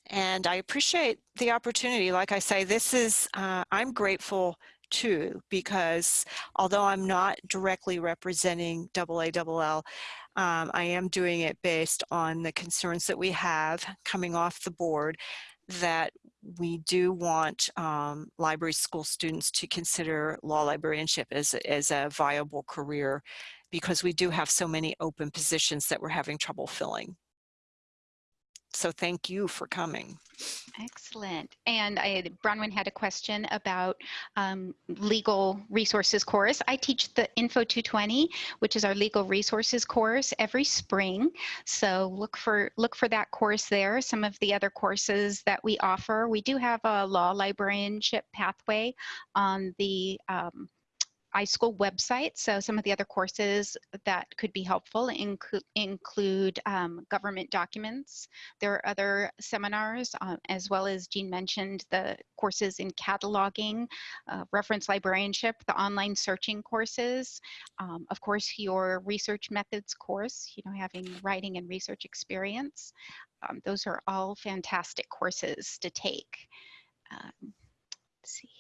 And I appreciate the opportunity. Like I say, this is, uh, I'm grateful too, because although I'm not directly representing AALL, um, I am doing it based on the concerns that we have coming off the board that we do want um, library school students to consider law librarianship as, as a viable career because we do have so many open positions that we're having trouble filling. So thank you for coming. Excellent. And I, Bronwyn had a question about um, legal resources course. I teach the Info 220, which is our legal resources course every spring. So look for look for that course there. Some of the other courses that we offer, we do have a law librarianship pathway on the um, iSchool website. So some of the other courses that could be helpful include, include um, government documents. There are other seminars, uh, as well as Jean mentioned, the courses in cataloging, uh, reference librarianship, the online searching courses. Um, of course, your research methods course, you know, having writing and research experience. Um, those are all fantastic courses to take. Um, let's see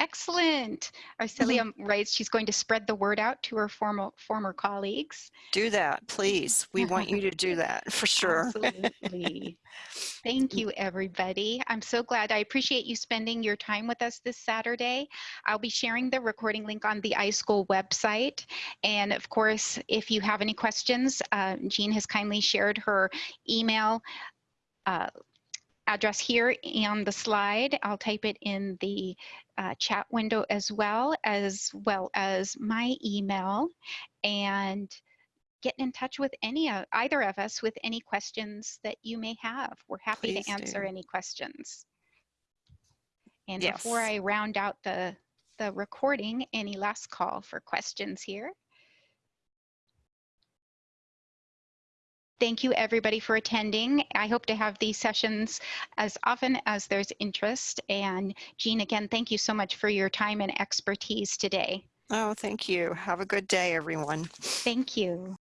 Excellent. Arcelia writes she's going to spread the word out to her former former colleagues. Do that, please. We want you to do that for sure. Absolutely. Thank you, everybody. I'm so glad. I appreciate you spending your time with us this Saturday. I'll be sharing the recording link on the iSchool website. And of course, if you have any questions, uh, Jean has kindly shared her email uh, address here on the slide. I'll type it in the uh, chat window as well, as well as my email. And get in touch with any of either of us with any questions that you may have. We're happy Please to answer do. any questions. And Yes. before I round out the, the recording, any last call for questions here? Thank you everybody for attending. I hope to have these sessions as often as there's interest. And Jean, again, thank you so much for your time and expertise today. Oh, thank you. Have a good day, everyone. Thank you.